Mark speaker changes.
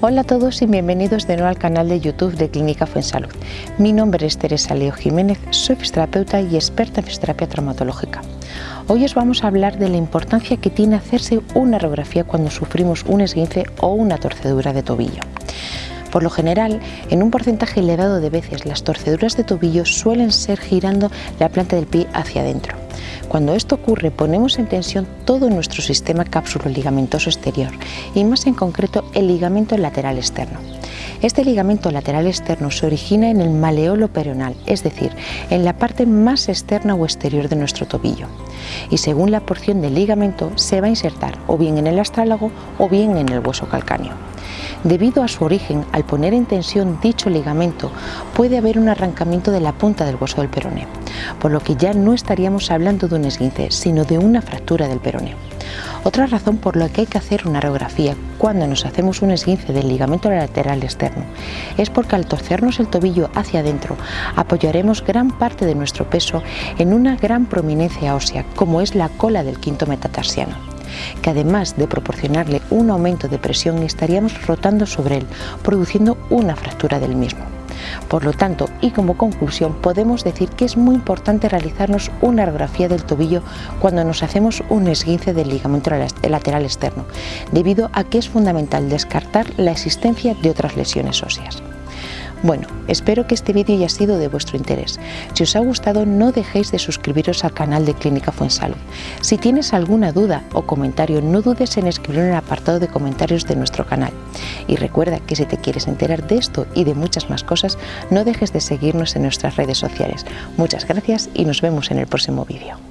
Speaker 1: Hola a todos y bienvenidos de nuevo al canal de YouTube de Clínica Fuensalud. Mi nombre es Teresa Leo Jiménez, soy fisioterapeuta y experta en fisioterapia traumatológica. Hoy os vamos a hablar de la importancia que tiene hacerse una radiografía cuando sufrimos un esguince o una torcedura de tobillo. Por lo general, en un porcentaje elevado de veces, las torceduras de tobillo suelen ser girando la planta del pie hacia adentro. Cuando esto ocurre, ponemos en tensión todo nuestro sistema cápsulo ligamentoso exterior y más en concreto el ligamento lateral externo. Este ligamento lateral externo se origina en el maleolo peronal, es decir, en la parte más externa o exterior de nuestro tobillo. Y según la porción del ligamento se va a insertar o bien en el astrálago o bien en el hueso calcáneo. Debido a su origen, al poner en tensión dicho ligamento, puede haber un arrancamiento de la punta del hueso del peroneo, por lo que ya no estaríamos hablando de un esguince, sino de una fractura del peroneo. Otra razón por la que hay que hacer una radiografía cuando nos hacemos un esguince del ligamento lateral externo es porque al torcernos el tobillo hacia adentro apoyaremos gran parte de nuestro peso en una gran prominencia ósea como es la cola del quinto metatarsiano que además de proporcionarle un aumento de presión estaríamos rotando sobre él, produciendo una fractura del mismo. Por lo tanto, y como conclusión, podemos decir que es muy importante realizarnos una radiografía del tobillo cuando nos hacemos un esguince del ligamento lateral externo, debido a que es fundamental descartar la existencia de otras lesiones óseas. Bueno, espero que este vídeo haya sido de vuestro interés. Si os ha gustado no dejéis de suscribiros al canal de Clínica Fuensalud. Si tienes alguna duda o comentario no dudes en escribir en el apartado de comentarios de nuestro canal. Y recuerda que si te quieres enterar de esto y de muchas más cosas no dejes de seguirnos en nuestras redes sociales. Muchas gracias y nos vemos en el próximo vídeo.